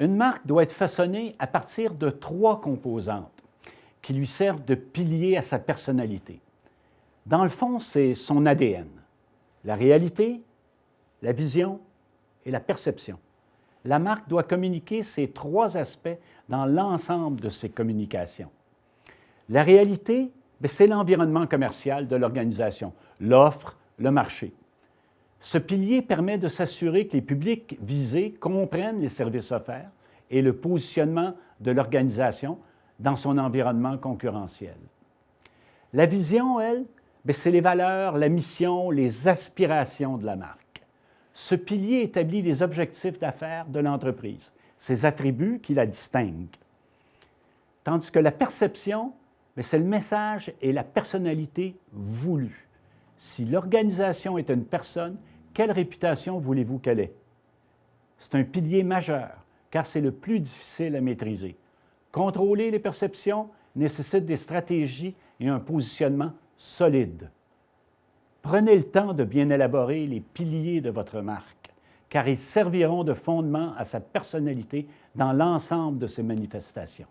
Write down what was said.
Une marque doit être façonnée à partir de trois composantes qui lui servent de pilier à sa personnalité. Dans le fond, c'est son ADN, la réalité, la vision et la perception. La marque doit communiquer ces trois aspects dans l'ensemble de ses communications. La réalité, ben, c'est l'environnement commercial de l'organisation, l'offre, le marché. Ce pilier permet de s'assurer que les publics visés comprennent les services offerts et le positionnement de l'organisation dans son environnement concurrentiel. La vision, elle, ben, c'est les valeurs, la mission, les aspirations de la marque. Ce pilier établit les objectifs d'affaires de l'entreprise, ses attributs qui la distinguent. Tandis que la perception, ben, c'est le message et la personnalité voulue. Si l'organisation est une personne, quelle réputation voulez-vous qu'elle ait? C'est un pilier majeur, car c'est le plus difficile à maîtriser. Contrôler les perceptions nécessite des stratégies et un positionnement solide. Prenez le temps de bien élaborer les piliers de votre marque, car ils serviront de fondement à sa personnalité dans l'ensemble de ses manifestations.